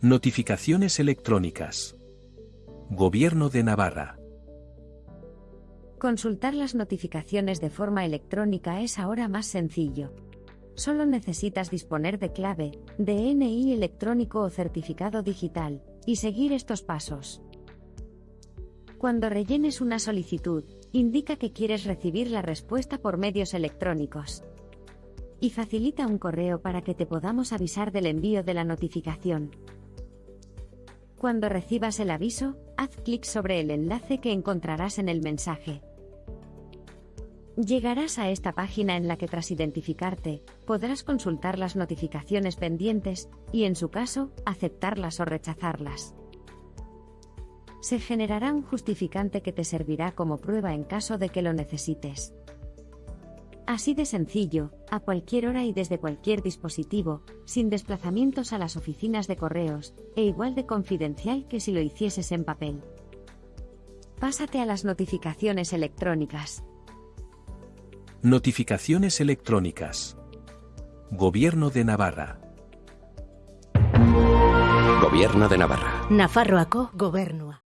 Notificaciones electrónicas. Gobierno de Navarra. Consultar las notificaciones de forma electrónica es ahora más sencillo. Solo necesitas disponer de clave, DNI electrónico o certificado digital, y seguir estos pasos. Cuando rellenes una solicitud, indica que quieres recibir la respuesta por medios electrónicos. Y facilita un correo para que te podamos avisar del envío de la notificación. Cuando recibas el aviso, haz clic sobre el enlace que encontrarás en el mensaje. Llegarás a esta página en la que tras identificarte, podrás consultar las notificaciones pendientes y, en su caso, aceptarlas o rechazarlas. Se generará un justificante que te servirá como prueba en caso de que lo necesites. Así de sencillo, a cualquier hora y desde cualquier dispositivo, sin desplazamientos a las oficinas de correos, e igual de confidencial que si lo hicieses en papel. Pásate a las notificaciones electrónicas. Notificaciones electrónicas. Gobierno de Navarra. Gobierno de Navarra. Nafarroako gobernua.